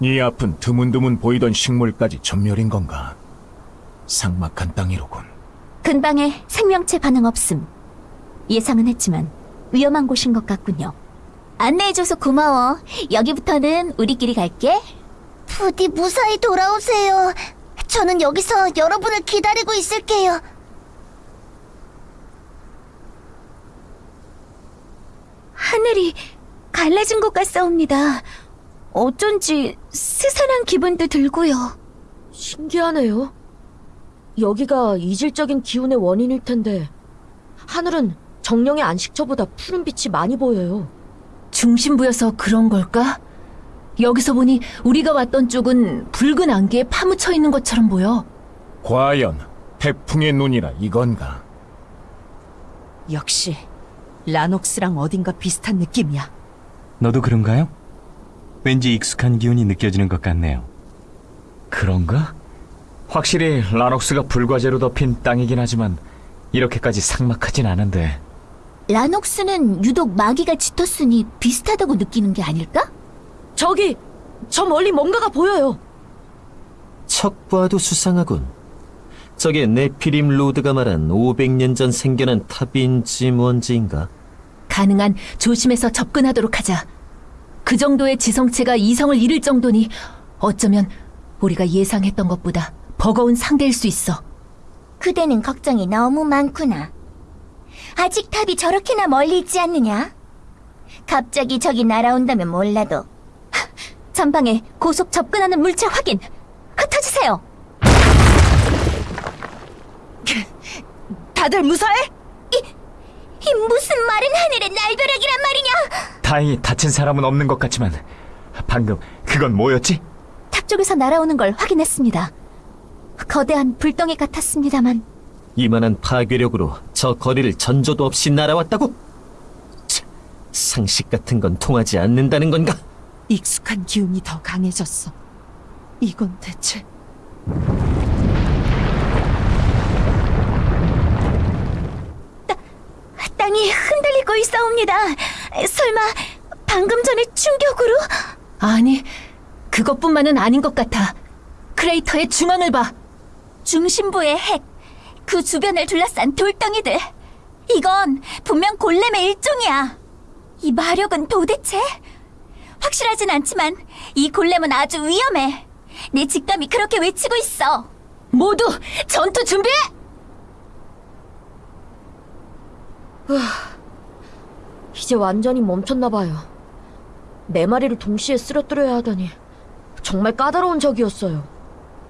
네 앞은 드문드문 보이던 식물까지 전멸인 건가? 삭막한 땅이로군. 근방에 생명체 반응 없음. 예상은 했지만 위험한 곳인 것 같군요. 안내해줘서 고마워. 여기부터는 우리끼리 갈게. 부디 무사히 돌아오세요. 저는 여기서 여러분을 기다리고 있을게요. 하늘이 갈라진 것 같사옵니다. 어쩐지 스산한 기분도 들고요. 신기하네요. 여기가 이질적인 기운의 원인일 텐데 하늘은 정령의 안식처보다 푸른 빛이 많이 보여요. 중심부여서 그런 걸까? 여기서 보니 우리가 왔던 쪽은 붉은 안개에 파묻혀 있는 것처럼 보여. 과연 태풍의 눈이라 이건가? 역시 라녹스랑 어딘가 비슷한 느낌이야. 너도 그런가요? 왠지 익숙한 기운이 느껴지는 것 같네요. 그런가? 확실히 라녹스가 불과제로 덮인 땅이긴 하지만 이렇게까지 삭막하진 않은데 라녹스는 유독 마귀가 짙었으니 비슷하다고 느끼는 게 아닐까? 저기 저 멀리 뭔가가 보여요. 척 봐도 수상하군. 저게 네피림 로드가 말한 500년 전 생겨난 탑인지 뭔지인가? 가능한 조심해서 접근하도록 하자. 그 정도의 지성체가 이성을 잃을 정도니 어쩌면 우리가 예상했던 것보다 버거운 상대일 수 있어. 그대는 걱정이 너무 많구나. 아직 탑이 저렇게나 멀리 있지 않느냐? 갑자기 저기 날아온다면 몰라도 전방에 고속 접근하는 물체 확인. 흩어지세요. 다들 무사해? 이 무슨 마른 하늘의 날벼락이란 말이냐? 다행히 다친 사람은 없는 것 같지만 방금 그건 뭐였지? 탑 쪽에서 날아오는 걸 확인했습니다. 거대한 불덩이 같았습니다만 이만한 파괴력으로 저 거리를 전조도 없이 날아왔다고? 차, 상식 같은 건 통하지 않는다는 건가? 익숙한 기운이 더 강해졌어. 이건 대체 땅이 흔들리고 있사옵니다. 설마 방금 전의 충격으로? 아니 그것뿐만은 아닌 것 같아. 크레이터의 중앙을 봐. 중심부의 핵, 그 주변을 둘러싼 돌덩이들. 이건 분명 골렘의 일종이야. 이 마력은 도대체? 확실하진 않지만 이 골렘은 아주 위험해. 내 직감이 그렇게 외치고 있어. 모두 전투 준비해! 이제 완전히 멈췄나 봐요. 네 마리를 동시에 쓰러뜨려야 하다니 정말 까다로운 적이었어요.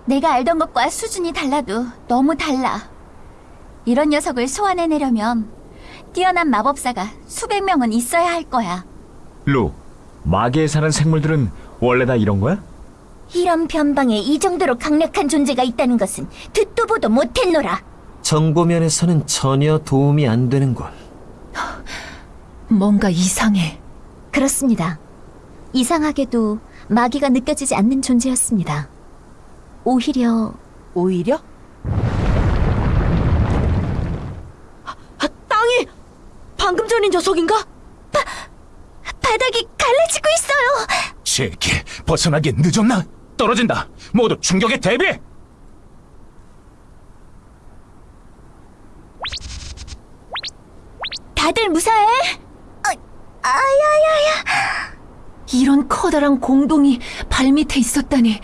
내가 알던 것과 수준이 달라도 너무 달라. 이런 녀석을 소환해내려면 뛰어난 마법사가 수백 명은 있어야 할 거야. 루, 마계에 사는 생물들은 원래 다 이런 거야? 이런 변방에 이 정도로 강력한 존재가 있다는 것은 듣도 보도 못했노라. 정보면에서는 전혀 도움이 안 되는군. 뭔가 이상해. 그렇습니다. 이상하게도 마귀가 느껴지지 않는 존재였습니다. 오히려 오히려 아, 땅이 방금 전인 녀석인가? 바닥이 갈라지고 있어요. 제게 벗어나기 늦었나? 떨어진다. 모두 충격에 대비해. 다들 무사해? 아, 아야야야. 이런 커다란 공동이 발밑에 있었다니.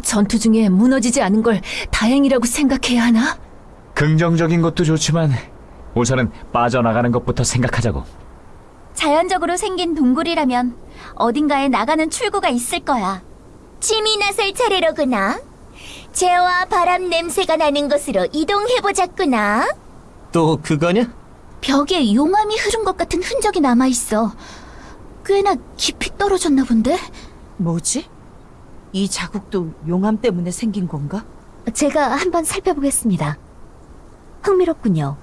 전투 중에 무너지지 않은 걸 다행이라고 생각해야 하나? 긍정적인 것도 좋지만 우선은 빠져나가는 것부터 생각하자고. 자연적으로 생긴 동굴이라면 어딘가에 나가는 출구가 있을 거야. 침이 나설 차례로구나. 재와 바람 냄새가 나는 곳으로 이동해보자꾸나. 또 그거냐? 벽에 용암이 흐른 것 같은 흔적이 남아있어. 꽤나 깊이 떨어졌나 본데? 뭐지? 이 자국도 용암 때문에 생긴 건가? 제가 한번 살펴보겠습니다. 흥미롭군요.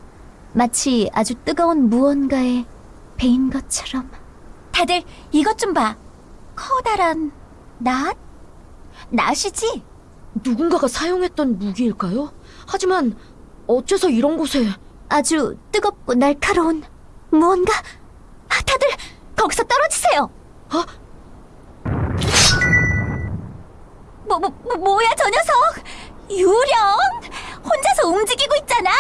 마치 아주 뜨거운 무언가에 베인 것처럼. 다들 이것 좀 봐. 커다란 낫? 낫이지? 누군가가 사용했던 무기일까요? 하지만 어째서 이런 곳에 아주 뜨겁고 날카로운 무언가? 아, 다들 거기서 떨어지세요! 뭐, 뭐, 뭐, 뭐야 저 녀석? 유령? 혼자서 움직이고 있잖아.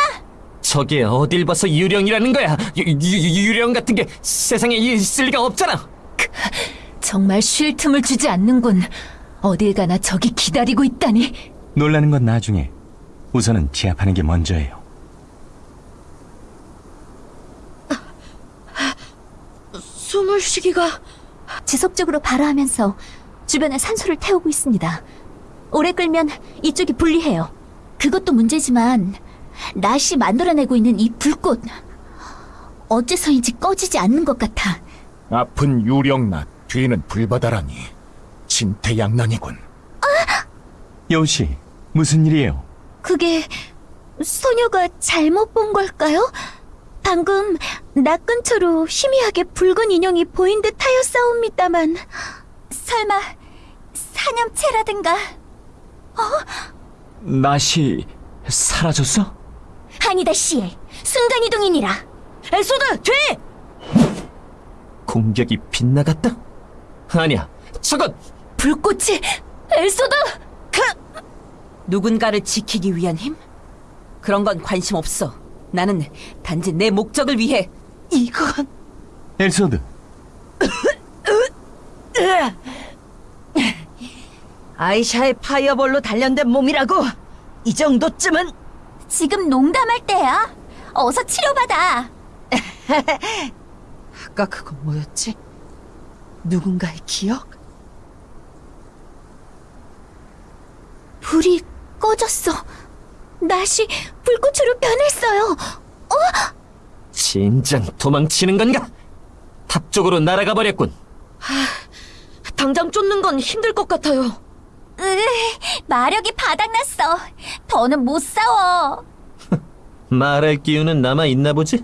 저게 어딜 봐서 유령이라는 거야? 유, 유, 유령 같은 게 세상에 있을 리가 없잖아. 정말 쉴 틈을 주지 않는군. 어딜 가나 저기 기다리고 있다니. 놀라는 건 나중에. 우선은 제압하는 게 먼저예요. 숨을 쉬기가 지속적으로 발화하면서 주변에 산소를 태우고 있습니다. 오래 끌면 이쪽이 분리해요. 그것도 문제지만 낫이 만들어내고 있는 이 불꽃 어째서인지 꺼지지 않는 것 같아. 아픈 유령낫 뒤는 불바다라니 진퇴양난이군. 여우 씨, 무슨 일이에요? 그게 소녀가 잘못 본 걸까요? 방금 나 근처로 희미하게 붉은 인형이 보인 듯 하였사옵니다만 설마 사념체라든가 낫이 사라졌어? 아니다 씨 순간이동이니라 엘소드 뒤! 공격이 빗나갔다? 아니야, 저건 불꽃이 엘소드! 누군가를 지키기 위한 힘? 그런 건 관심 없어. 나는 단지 내 목적을 위해 이건 엘소드, 아이샤의 파이어볼로 단련된 몸이라고. 이 정도쯤은 지금 농담할 때야 어서 치료받아 아까 그건 뭐였지? 누군가의 기억? 불이 꺼졌어 낫이 불꽃으로 변했어요 진작 도망치는 건가? 탑 쪽으로 날아가 버렸군. 당장 쫓는 건 힘들 것 같아요. 으, 마력이 바닥났어 더는 못 싸워 말할 기운은 남아 있나 보지?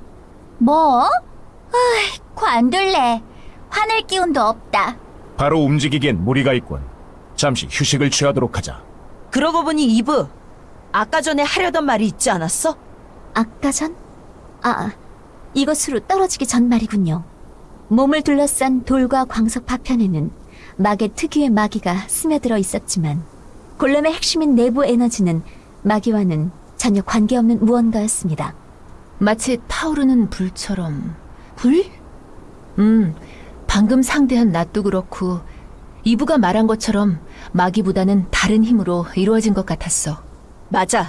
뭐? 으이, 관둘래 화낼 기운도 없다 바로 움직이기엔 무리가 있군. 잠시 휴식을 취하도록 하자. 그러고 보니 이브 아까 전에 하려던 말이 있지 않았어? 아까 전? 아, 이것으로 떨어지기 전 말이군요. 몸을 둘러싼 돌과 광석 파편에는 막의 특유의 마기가 스며들어 있었지만 골렘의 핵심인 내부 에너지는 마기와는 전혀 관계없는 무언가였습니다. 마치 타오르는 불처럼. 불? 음, 방금 상대한 낫도 그렇고 이브가 말한 것처럼 마기보다는 다른 힘으로 이루어진 것 같았어. 맞아.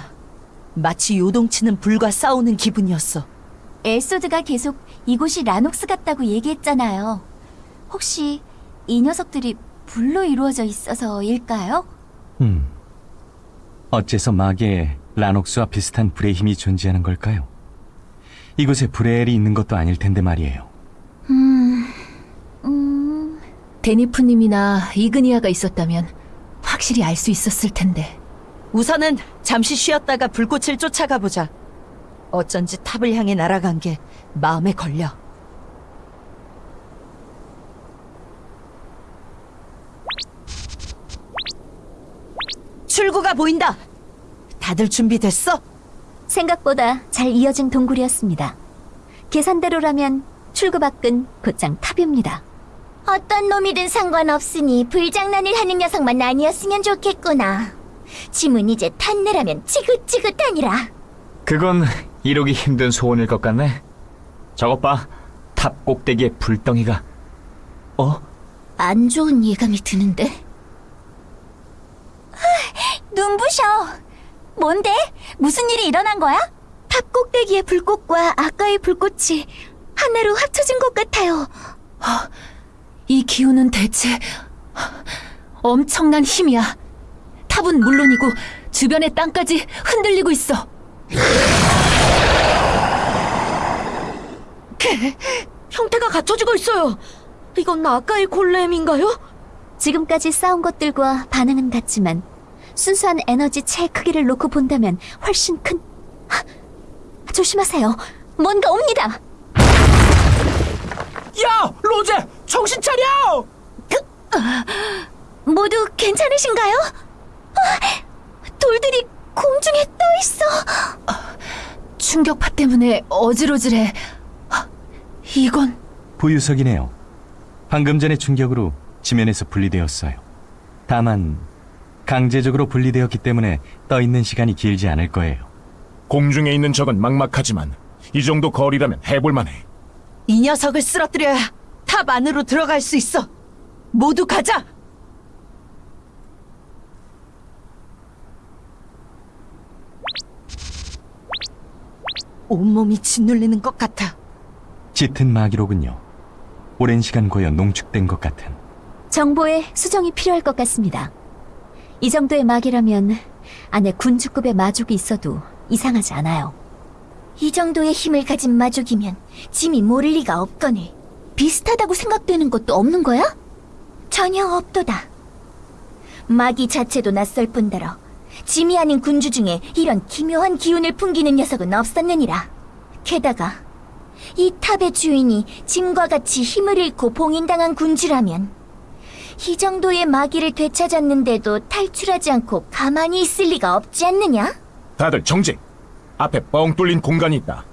마치 요동치는 불과 싸우는 기분이었어. 엘소드가 계속 이곳이 라녹스 같다고 얘기했잖아요. 혹시 이 녀석들이 불로 이루어져 있어서일까요? 음. 어째서 마계에 라녹스와 비슷한 불의 힘이 존재하는 걸까요? 이곳에 브레엘이 있는 것도 아닐 텐데 말이에요. 음, 데니프님이나 이그니아가 있었다면 확실히 알 수 있었을 텐데. 우선은 잠시 쉬었다가 불꽃을 쫓아가 보자. 어쩐지 탑을 향해 날아간 게 마음에 걸려. 출구가 보인다. 다들 준비됐어? 생각보다 잘 이어진 동굴이었습니다. 계산대로라면 출구 밖은 곧장 탑입니다. 어떤 놈이든 상관없으니 불장난을 하는 녀석만 아니었으면 좋겠구나. 지문 이제 탄내라면 지긋지긋하니라. 그건 이루기 힘든 소원일 것 같네. 저것 봐. 탑 꼭대기에 불덩이가. 어? 안 좋은 예감이 드는데? 눈부셔. 뭔데? 무슨 일이 일어난 거야? 탑 꼭대기의 불꽃과 아까의 불꽃이 하나로 합쳐진 것 같아요. 이 기운은 대체 엄청난 힘이야. 탑은 물론이고 주변의 땅까지 흔들리고 있어. 형태가 갖춰지고 있어요. 이건 아까의 골렘인가요? 지금까지 싸운 것들과 반응은 같지만 순수한 에너지 체 크기를 놓고 본다면 훨씬 큰... 하, 조심하세요. 뭔가 옵니다. 야, 로제, 정신 차려! 모두 괜찮으신가요? 아, 돌들이 공중에 떠 있어. 충격파 때문에 어지러지래. 아, 이건 부유석이네요. 방금 전의 충격으로 지면에서 분리되었어요. 다만 강제적으로 분리되었기 때문에 떠 있는 시간이 길지 않을 거예요. 공중에 있는 적은 막막하지만 이 정도 거리라면 해볼만해. 이 녀석을 쓰러뜨려야 탑 안으로 들어갈 수 있어. 모두 가자. 온몸이 짓눌리는 것 같아. 짙은 마기로군요. 오랜 시간 고여 농축된 것 같은. 정보에 수정이 필요할 것 같습니다. 이 정도의 마기라면 안에 군주급의 마족이 있어도 이상하지 않아요. 이 정도의 힘을 가진 마족이면 짐이 모를 리가 없거늘. 비슷하다고 생각되는 것도 없는 거야? 전혀 없도다. 마기 자체도 낯설 뿐더러 짐이 아닌 군주 중에 이런 기묘한 기운을 풍기는 녀석은 없었느니라. 게다가 이 탑의 주인이 짐과 같이 힘을 잃고 봉인당한 군주라면 이 정도의 마기를 되찾았는데도 탈출하지 않고 가만히 있을 리가 없지 않느냐? 다들 정지. 앞에 뻥 뚫린 공간이 있다.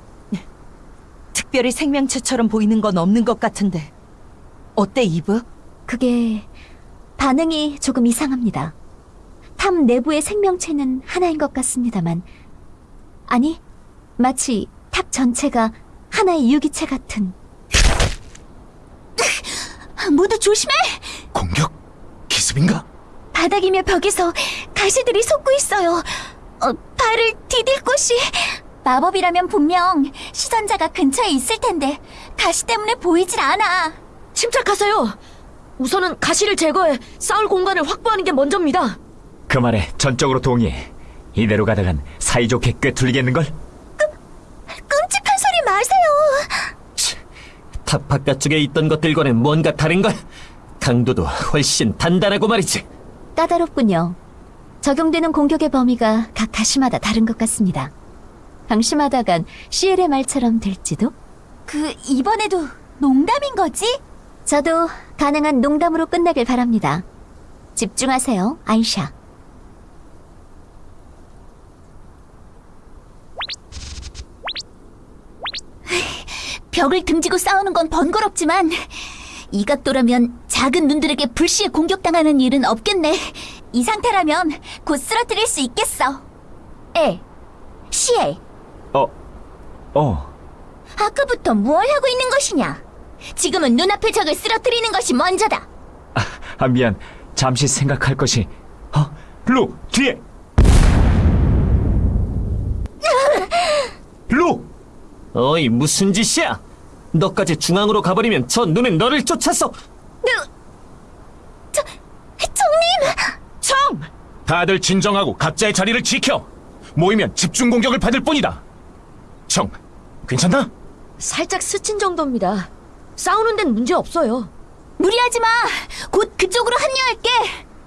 특별히 생명체처럼 보이는 건 없는 것 같은데. 어때, 이브? 그게 반응이 조금 이상합니다. 탑 내부의 생명체는 하나인 것 같습니다만 아니 마치 탑 전체가 하나의 유기체 같은 모두 조심해! 공격? 기습인가? 바닥이며 벽에서 가시들이 솟고 있어요. 어, 발을 디딜 곳이 마법이라면 분명 시선자가 근처에 있을 텐데 가시 때문에 보이질 않아. 침착하세요. 우선은 가시를 제거해 싸울 공간을 확보하는 게 먼저입니다. 그 말에 전적으로 동의해. 이대로 가다간 사이좋게 꿰뚫리겠는걸? 끔찍한 소리 마세요. 탑 바깥쪽에 있던 것들과는 뭔가 다른걸? 강도도 훨씬 단단하고 말이지. 까다롭군요. 적용되는 공격의 범위가 각 가시마다 다른 것 같습니다. 방심하다간 시엘의 말처럼 될지도? 그 이번에도 농담인 거지? 저도 가능한 농담으로 끝나길 바랍니다. 집중하세요, 아이샤. 벽을 등지고 싸우는 건 번거롭지만 이 각도라면 작은 눈들에게 불시에 공격당하는 일은 없겠네. 이 상태라면 곧 쓰러뜨릴 수 있겠어. 에, 시엘, 어, 어. 아까부터 뭘 하고 있는 것이냐? 지금은 눈앞의 적을 쓰러뜨리는 것이 먼저다. 아, 미안. 잠시 생각할 것이. 어? 루, 뒤에! 루! 어이, 무슨 짓이야? 너까지 중앙으로 가버리면 저 눈은 너를 쫓아서 총님! 청! 다들 진정하고 각자의 자리를 지켜. 모이면 집중 공격을 받을 뿐이다. 청, 괜찮나? 살짝 스친 정도입니다. 싸우는 데는 문제 없어요. 무리하지 마. 곧 그쪽으로 합류할게.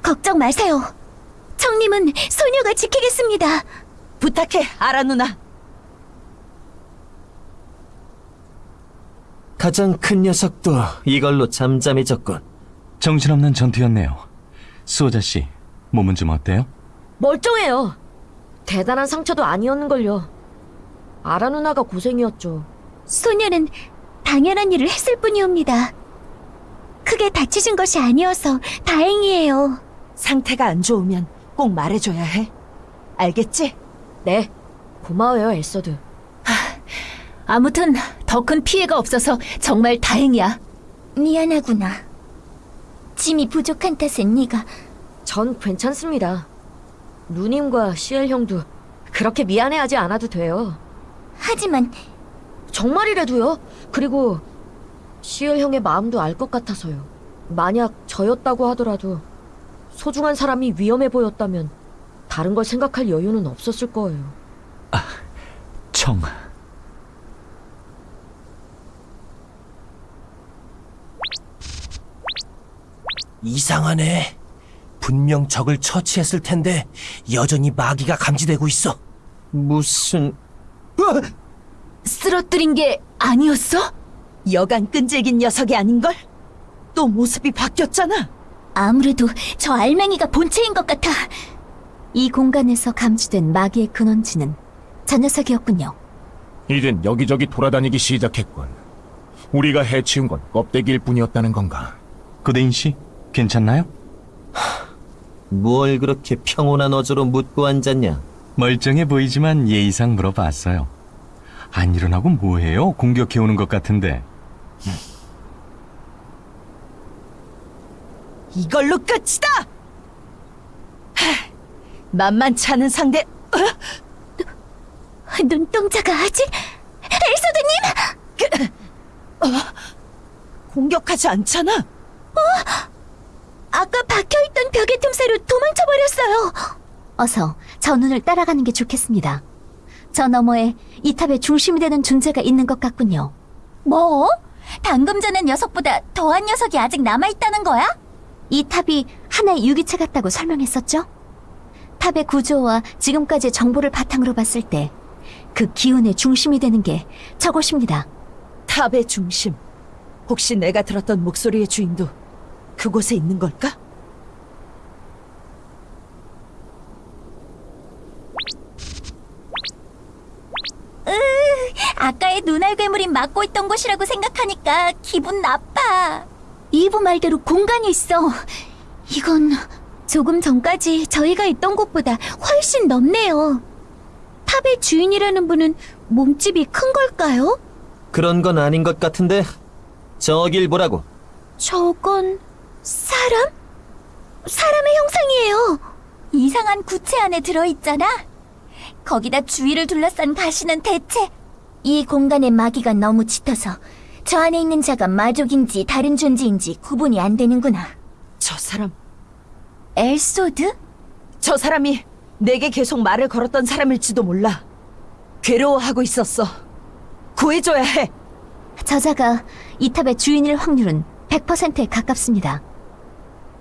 걱정 마세요. 청님은 소녀가 지키겠습니다. 부탁해, 아라 누나. 가장 큰 녀석도 이걸로 잠잠해졌군. 정신없는 전투였네요. 수호자 씨, 몸은 좀 어때요? 멀쩡해요. 대단한 상처도 아니었는걸요. 아라 누나가 고생이었죠. 소녀는 당연한 일을 했을 뿐이옵니다. 크게 다치신 것이 아니어서 다행이에요. 상태가 안 좋으면 꼭 말해줘야 해. 알겠지? 네. 고마워요, 엘서드. 아무튼 더 큰 피해가 없어서 정말 다행이야. 미안하구나. 짐이 부족한 탓은 네가 전 괜찮습니다. 누님과 시엘 형도 그렇게 미안해하지 않아도 돼요. 하지만 정말이라도요. 그리고 시엘 형의 마음도 알 것 같아서요. 만약 저였다고 하더라도 소중한 사람이 위험해 보였다면 다른 걸 생각할 여유는 없었을 거예요. 청. 이상하네. 분명 적을 처치했을 텐데 여전히 마기가 감지되고 있어. 무슨 쓰러뜨린 게 아니었어? 여간 끈질긴 녀석이 아닌걸? 또 모습이 바뀌었잖아. 아무래도 저 알맹이가 본체인 것 같아. 이 공간에서 감지된 마귀의 근원지는 저 녀석이었군요. 이젠 여기저기 돌아다니기 시작했군. 우리가 해치운 건 껍데기일 뿐이었다는 건가? 고대인 씨, 괜찮나요? 뭘 그렇게 평온한 어조로 묻고 앉았냐? 멀쩡해 보이지만 예의상 물어봤어요. 안 일어나고 뭐해요? 공격해오는 것 같은데. 이걸로 끝이다! 하, 만만치 않은 상대, 어? 눈동자가 아직 엘소드님 공격하지 않잖아? 아까 박혀있던 벽의 틈새로 도망쳐 버렸어요. 어서 저 눈을 따라가는 게 좋겠습니다. 저 너머에 이 탑의 중심이 되는 존재가 있는 것 같군요. 뭐? 방금 전의 녀석보다 더한 녀석이 아직 남아있다는 거야? 이 탑이 하나의 유기체 같다고 설명했었죠? 탑의 구조와 지금까지의 정보를 바탕으로 봤을 때 그 기운의 중심이 되는 게 저것입니다. 탑의 중심. 혹시 내가 들었던 목소리의 주인도 그곳에 있는 걸까? 아까의 눈알 괴물이 막고 있던 곳이라고 생각하니까 기분 나빠. 이브 말대로 공간이 있어. 이건 조금 전까지 저희가 있던 곳보다 훨씬 넓네요. 탑의 주인이라는 분은 몸집이 큰 걸까요? 그런 건 아닌 것 같은데 저길 보라고. 저건 사람? 사람의 형상이에요. 이상한 구체 안에 들어있잖아. 거기다 주위를 둘러싼 가시는 대체. 이 공간의 마기가 너무 짙어서 저 안에 있는 자가 마족인지 다른 존재인지 구분이 안 되는구나. 저 사람, 엘소드? 저 사람이 내게 계속 말을 걸었던 사람일지도 몰라. 괴로워하고 있었어. 구해줘야 해. 저자가 이 탑의 주인일 확률은 100%에 가깝습니다.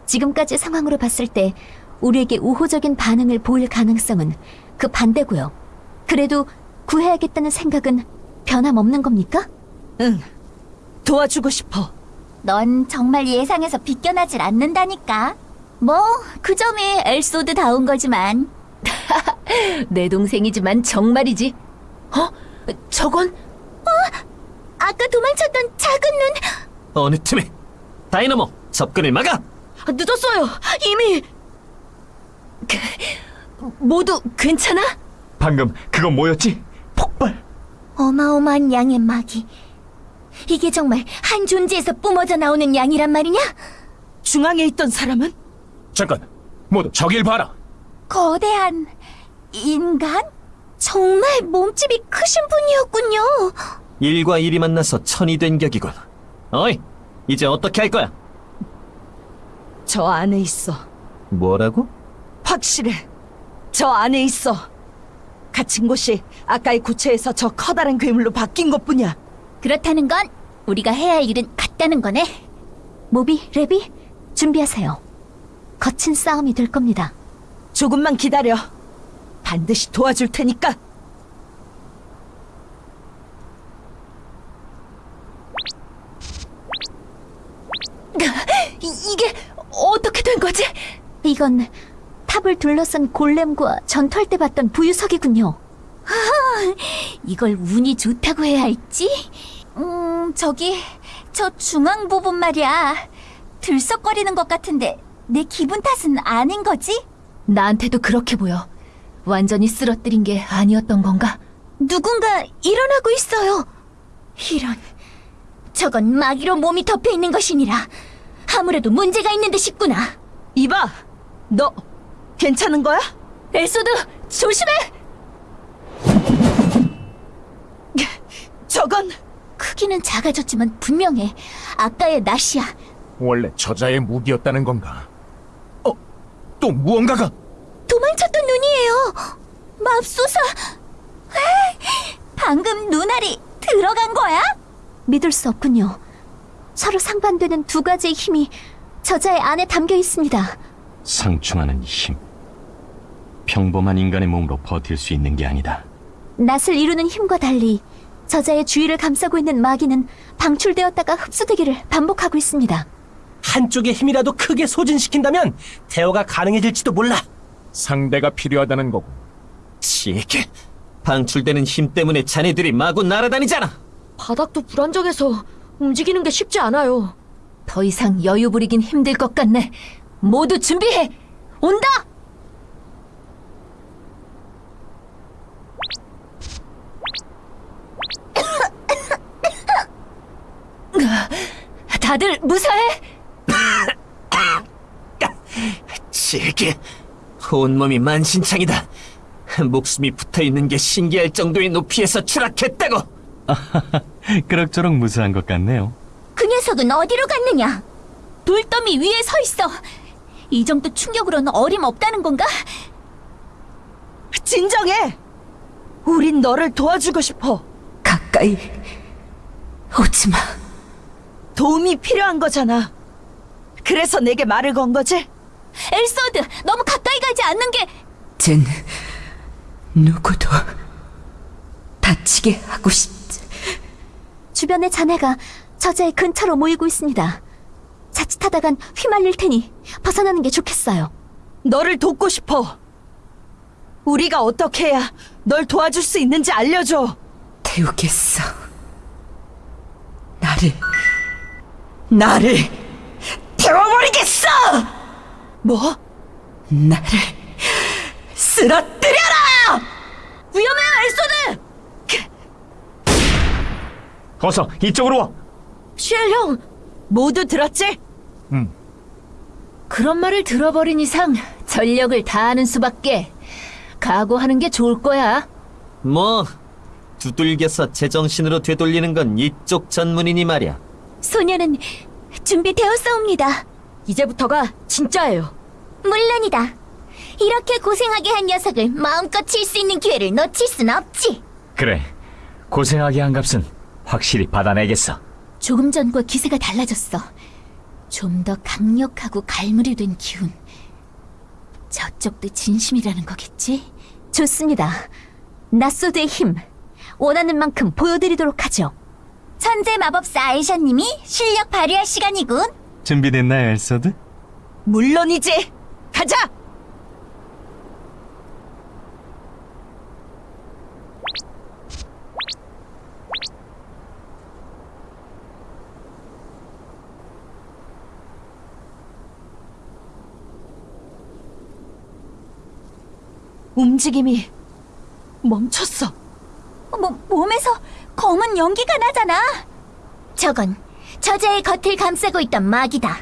지금까지 상황으로 봤을 때 우리에게 우호적인 반응을 보일 가능성은 그 반대고요. 그래도 구해야겠다는 생각은 변함없는 겁니까? 응. 도와주고 싶어. 넌 정말 예상에서 비껴나질 않는다니까. 뭐, 그 점이 엘소드다운 거지만. 내 동생이지만 정말이지. 어? 저건 아까 도망쳤던 작은 눈, 어느 틈에 다이너모 접근을 막아. 아, 늦었어요. 이미 모두 괜찮아? 방금 그건 뭐였지? 폭발. 어마어마한 양의 마기. 이게 정말 한 존재에서 뿜어져 나오는 양이란 말이냐? 중앙에 있던 사람은 잠깐. 모두 저길 봐라. 거대한 인간? 정말 몸집이 크신 분이었군요. 일과 일이 만나서 천이 된 격이군. 어이, 이제 어떻게 할 거야? 저 안에 있어. 뭐라고? 확실해. 저 안에 있어. 갇힌 곳이 아까의 구체에서 저 커다란 괴물로 바뀐 것뿐이야. 그렇다는 건 우리가 해야 할 일은 같다는 거네. 모비, 레비, 준비하세요. 거친 싸움이 될 겁니다. 조금만 기다려. 반드시 도와줄 테니까. 이, 이게 어떻게 된 거지? 이건 탑을 둘러싼 골렘과 전투할 때 봤던 부유석이군요. 아, 이걸 운이 좋다고 해야 할지? 음, 저기 저 중앙 부분 말이야. 들썩거리는 것 같은데 내 기분 탓은 아닌 거지? 나한테도 그렇게 보여. 완전히 쓰러뜨린 게 아니었던 건가? 누군가 일어나고 있어요. 이런, 저건 마기로 몸이 덮여 있는 것이니라. 아무래도 문제가 있는 듯 싶구나. 이봐, 너 괜찮은 거야? 엘소드 조심해! 저건 크기는 작아졌지만 분명해. 아까의 낫이야. 원래 저자의 무기였다는 건가? 어, 또 무언가가 도망쳤던 눈이에요. 맙소사. 에이, 방금 눈알이 들어간 거야? 믿을 수 없군요. 서로 상반되는 두 가지의 힘이 저자의 안에 담겨 있습니다. 상충하는 힘. 평범한 인간의 몸으로 버틸 수 있는 게 아니다. 낫을 이루는 힘과 달리 저자의 주위를 감싸고 있는 마귀는 방출되었다가 흡수되기를 반복하고 있습니다. 한쪽의 힘이라도 크게 소진시킨다면 대화가 가능해질지도 몰라. 상대가 필요하다는 거고. 시게 방출되는 힘 때문에 자네들이 마구 날아다니잖아. 바닥도 불안정해서 움직이는 게 쉽지 않아요. 더 이상 여유 부리긴 힘들 것 같네. 모두 준비해! 온다! 다들 무사해? 질게 온몸이 만신창이다 목숨이 붙어있는 게 신기할 정도의 높이에서 추락했다고 그럭저럭 무사한 것 같네요. 그 녀석은 어디로 갔느냐? 돌더미 위에 서 있어. 이 정도 충격으로는 어림없다는 건가? 진정해! 우린 너를 도와주고 싶어. 가까이 오지 마. 도움이 필요한 거잖아. 그래서 내게 말을 건 거지? 엘소드, 너무 가까이 가지 않는 게쟨 누구도 다치게 하고 싶지. 주변의 자네가 저자의 근처로 모이고 있습니다. 자칫하다간 휘말릴 테니 벗어나는 게 좋겠어요. 너를 돕고 싶어. 우리가 어떻게 해야 널 도와줄 수 있는지 알려줘. 태우겠어. 나를 나를 태워버리겠어. 뭐? 나를 쓰러뜨려라. 위험해, 엘소드! 어서 이쪽으로 와. 쉘 형, 모두 들었지? 그런 말을 들어버린 이상 전력을 다하는 수밖에 각오하는 게 좋을 거야. 뭐 두들겨서 제정신으로 되돌리는 건 이쪽 전문이니 말이야 소녀는 준비되었사옵니다. 이제부터가 진짜예요. 물론이다. 이렇게 고생하게 한 녀석을 마음껏 칠 수 있는 기회를 놓칠 순 없지. 그래. 고생하게 한 값은 확실히 받아내겠어. 조금 전과 기세가 달라졌어. 좀 더 강력하고 갈무리 된 기운. 저쪽도 진심이라는 거겠지? 좋습니다. 나소드의 힘, 원하는 만큼 보여드리도록 하죠. 천재 마법사 아이샤님이 실력 발휘할 시간이군. 준비됐나요, 엘서드? 물론이지. 가자! 움직임이 멈췄어. 뭐, 몸에서 검은 연기가 나잖아. 저건 저자의 겉을 감싸고 있던 마기다.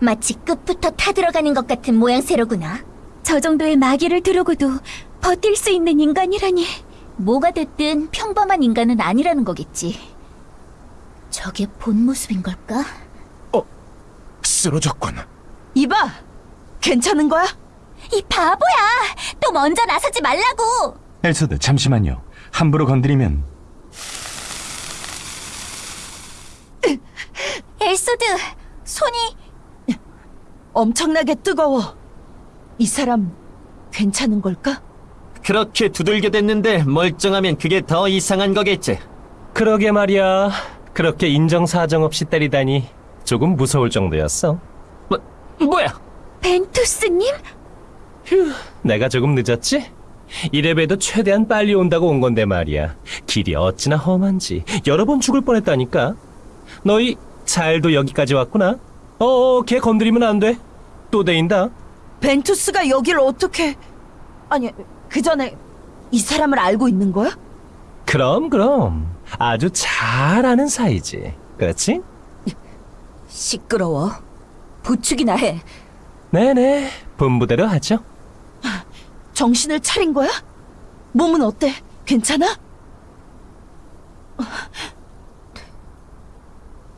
마치 끝부터 타들어가는 것 같은 모양새로구나. 저 정도의 마기를 두르고도 버틸 수 있는 인간이라니. 뭐가 됐든 평범한 인간은 아니라는 거겠지. 저게 본 모습인 걸까? 쓰러졌군. 이봐! 괜찮은 거야? 이 바보야! 또 먼저 나서지 말라고! 엘서드, 잠시만요. 함부로 건드리면 엘소드, 손이 엄청나게 뜨거워. 이 사람 괜찮은 걸까? 그렇게 두들겨 댔는데 멀쩡하면 그게 더 이상한 거겠지 그러게 말이야. 그렇게 인정사정 없이 때리다니 조금 무서울 정도였어. 뭐, 뭐야 벤투스님? 내가 조금 늦었지? 이래봬도 최대한 빨리 온다고 온 건데 말이야. 길이 어찌나 험한지 여러 번 죽을 뻔했다니까. 너희 잘도 여기까지 왔구나. 어어, 걔 건드리면 안 돼. 또 데인다. 벤투스가 여기를 어떻게... 아니, 그 전에 이 사람을 알고 있는 거야? 그럼 그럼 아주 잘 아는 사이지. 그렇지? 시끄러워. 부축이나 해. 네네, 분부대로 하죠. 정신을 차린 거야? 몸은 어때? 괜찮아?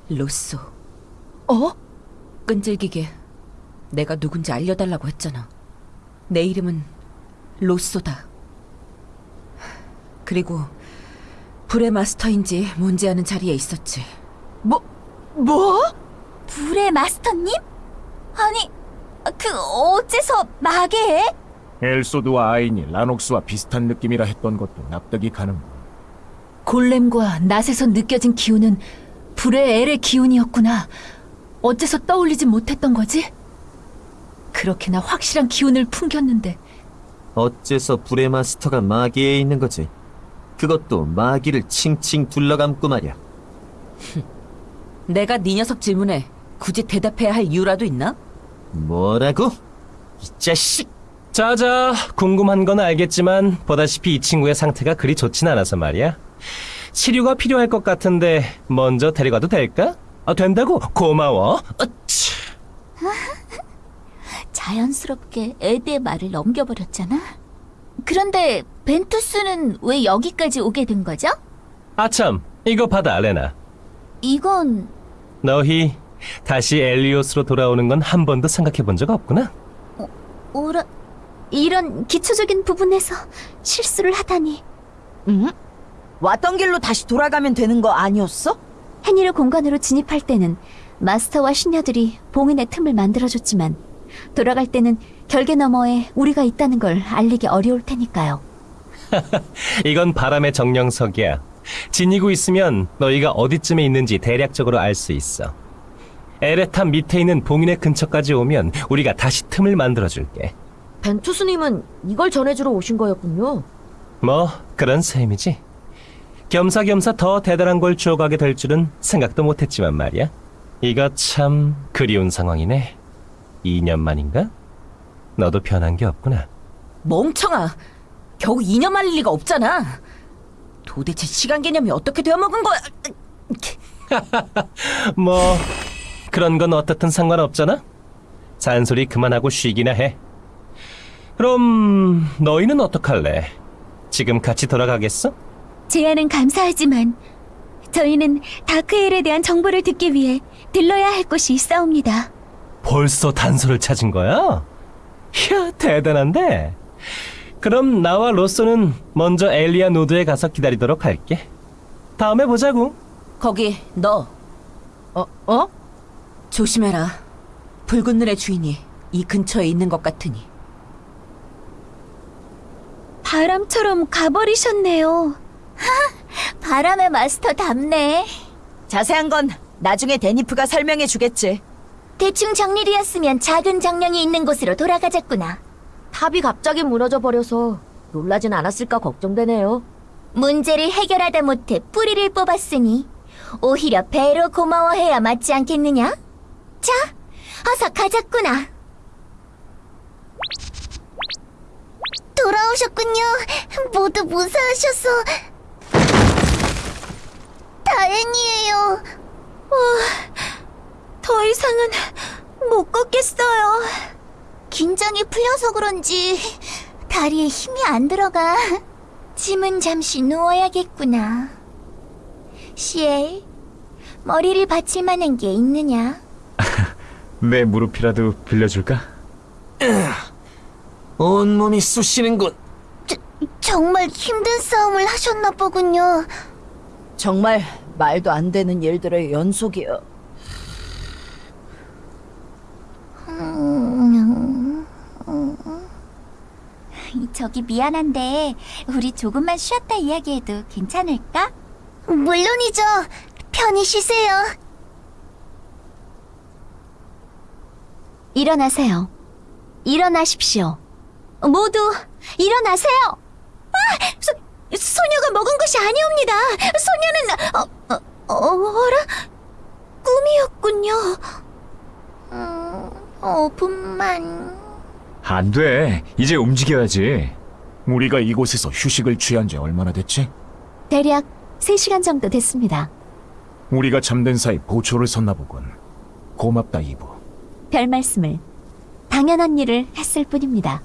로쏘, 어? 끈질기게 내가 누군지 알려달라고 했잖아. 내 이름은 로쏘다. 그리고 불의 마스터인지 뭔지 아는 자리에 있었지. 뭐, 뭐? 불의 마스터님? 아니, 그 어째서 마계에? 엘소드와 아인이 라녹스와 비슷한 느낌이라 했던 것도 납득이 가는. 골렘과 낫에서 느껴진 기운은 불의 엘의 기운이었구나. 어째서 떠올리지 못했던 거지? 그렇게나 확실한 기운을 풍겼는데 어째서 불의 마스터가 마기에 있는 거지 그것도 마기를 칭칭 둘러감고 말이야 내가 네 녀석 질문에 굳이 대답해야 할 이유라도 있나? 뭐라고? 이 자식! 자자, 궁금한 건 알겠지만 보다시피 이 친구의 상태가 그리 좋진 않아서 말이야. 치료가 필요할 것 같은데 먼저 데려가도 될까? 아, 된다고? 고마워. 어치. 자연스럽게 에드의 말을 넘겨버렸잖아. 그런데 벤투스는 왜 여기까지 오게 된 거죠? 아참, 이거 받아, 레나. 이건 너희 다시 엘리오스로 돌아오는 건 한 번도 생각해 본 적 없구나? 오라 이런 기초적인 부분에서 실수를 하다니. 응? 왔던 길로 다시 돌아가면 되는 거 아니었어? 해니르 공간으로 진입할 때는 마스터와 신녀들이 봉인의 틈을 만들어줬지만 돌아갈 때는 결계 너머에 우리가 있다는 걸 알리기 어려울 테니까요. 이건 바람의 정령석이야. 지니고 있으면 너희가 어디쯤에 있는지 대략적으로 알 수 있어. 에레탑 밑에 있는 봉인의 근처까지 오면 우리가 다시 틈을 만들어줄게. 벤투 스님은 이걸 전해주러 오신 거였군요. 뭐 그런 셈이지. 겸사겸사 더 대단한 걸 주워가게 될 줄은 생각도 못했지만 말이야. 이거 참 그리운 상황이네. 2년 만인가? 너도 변한 게 없구나. 멍청아. 겨우 2년 말릴 리가 없잖아. 도대체 시간 개념이 어떻게 되어먹은 거야? 뭐 그런 건 어떻든 상관없잖아. 잔소리 그만하고 쉬기나 해. 그럼 너희는 어떡할래? 지금 같이 돌아가겠어? 제안은 감사하지만 저희는 다크엘에 대한 정보를 듣기 위해 들러야 할 곳이 있사옵니다. 벌써 단서를 찾은 거야? 이야, 대단한데? 그럼 나와 로쏘는 먼저 엘리아 노드에 가서 기다리도록 할게. 다음에 보자고. 거기 너. 어? 어? 조심해라. 붉은 눈의 주인이 이 근처에 있는 것 같으니. 바람처럼 가버리셨네요. 바람의 마스터 답네. 자세한 건 나중에 데니프가 설명해 주겠지. 대충 정리되었으면 작은 정령이 있는 곳으로 돌아가자꾸나. 탑이 갑자기 무너져 버려서 놀라진 않았을까 걱정되네요. 문제를 해결하다 못해 뿌리를 뽑았으니 오히려 배로 고마워해야 맞지 않겠느냐? 자, 어서 가자꾸나. 돌아오셨군요. 모두 무사하셔서 다행이에요. 더 이상은 못 걷겠어요. 긴장이 풀려서 그런지 다리에 힘이 안 들어가. 짐은 잠시 누워야겠구나. 시엘, 머리를 받칠 만한 게 있느냐? 내 무릎이라도 빌려줄까? 온몸이 쑤시는군. 정말 힘든 싸움을 하셨나 보군요. 정말 말도 안 되는 일들의 연속이야. 저기 미안한데 우리 조금만 쉬었다 이야기해도 괜찮을까? 물론이죠. 편히 쉬세요. 일어나세요. 일어나십시오. 모두 일어나세요. 아, 소, 소녀가 먹은 것이 아니옵니다. 소녀는 어, 어, 어라 꿈이었군요. 음, 5분만. 안 돼. 이제 움직여야지. 우리가 이곳에서 휴식을 취한 지 얼마나 됐지? 대략 3시간 정도 됐습니다. 우리가 잠든 사이 보초를 섰나 보군. 고맙다, 이브. 별 말씀을 당연한 일을 했을 뿐입니다.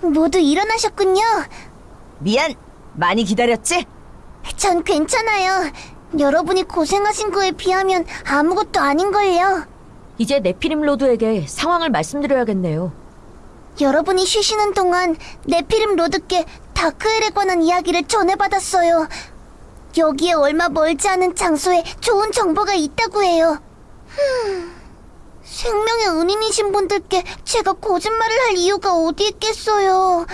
모두 일어나셨군요. 미안. 많이 기다렸지? 전 괜찮아요. 여러분이 고생하신 거에 비하면 아무것도 아닌걸요. 이제 네피림 로드에게 상황을 말씀드려야겠네요. 여러분이 쉬시는 동안 네피림 로드께 다크엘에 관한 이야기를 전해받았어요. 여기에 얼마 멀지 않은 장소에 좋은 정보가 있다고 해요. 흠, 생명의 은인이신 분들께 제가 거짓말을 할 이유가 어디 있겠어요.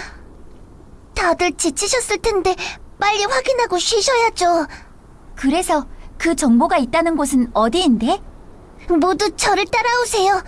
다들 지치셨을 텐데 빨리 확인하고 쉬셔야죠. 그래서 그 정보가 있다는 곳은 어디인데? 모두 저를 따라오세요.